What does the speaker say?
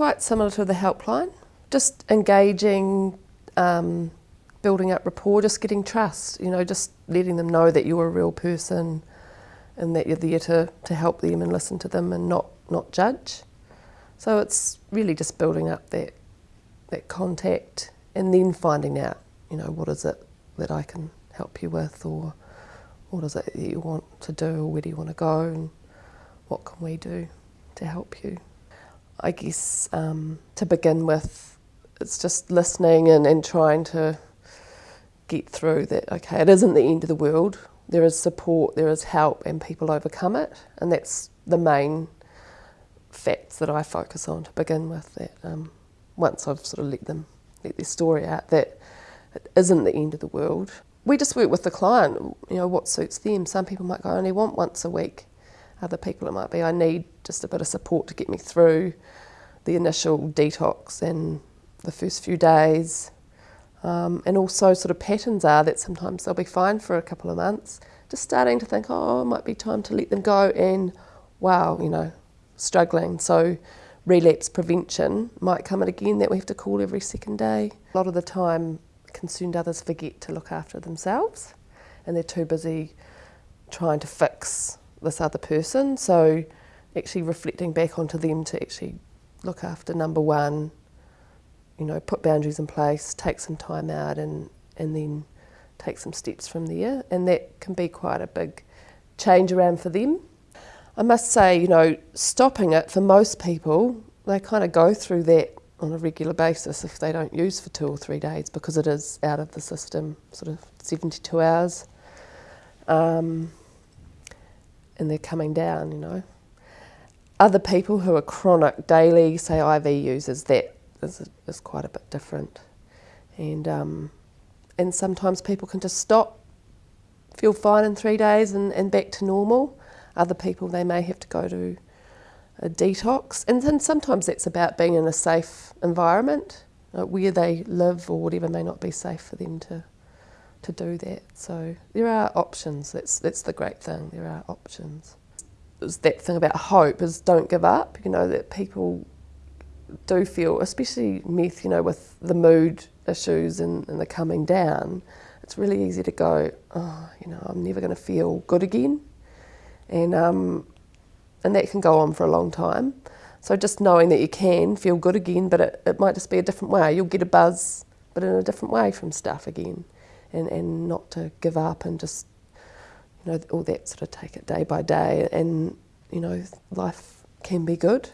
quite similar to the helpline, just engaging, um, building up rapport, just getting trust, you know, just letting them know that you're a real person and that you're there to, to help them and listen to them and not, not judge. So it's really just building up that, that contact and then finding out, you know, what is it that I can help you with or what is it that you want to do or where do you want to go and what can we do to help you. I guess um, to begin with, it's just listening and, and trying to get through that, okay, it isn't the end of the world. There is support, there is help, and people overcome it. And that's the main facts that I focus on to begin with. That um, once I've sort of let them let their story out, that it isn't the end of the world. We just work with the client, you know, what suits them. Some people might go, I only want once a week. Other people it might be, I need just a bit of support to get me through the initial detox and the first few days. Um, and also sort of patterns are that sometimes they'll be fine for a couple of months, just starting to think, oh, it might be time to let them go and wow, you know, struggling. So relapse prevention might come in again that we have to call every second day. A lot of the time concerned others forget to look after themselves and they're too busy trying to fix this other person. So actually reflecting back onto them to actually look after number one, you know, put boundaries in place, take some time out and, and then take some steps from there. And that can be quite a big change around for them. I must say, you know, stopping it for most people, they kind of go through that on a regular basis if they don't use for two or three days because it is out of the system, sort of 72 hours. Um, and they're coming down, you know. Other people who are chronic daily, say IV users, that is, is quite a bit different. And, um, and sometimes people can just stop, feel fine in three days and, and back to normal. Other people, they may have to go to a detox. And then sometimes that's about being in a safe environment. where they live or whatever may not be safe for them to to do that. So there are options. That's that's the great thing. There are options. It's that thing about hope is don't give up. You know that people do feel, especially meth. You know with the mood issues and, and the coming down, it's really easy to go. Oh, you know, I'm never going to feel good again, and um, and that can go on for a long time. So just knowing that you can feel good again, but it, it might just be a different way. You'll get a buzz, but in a different way from stuff again and, and not to give up and just, you know, all that sort of take it day by day. And, you know, life can be good.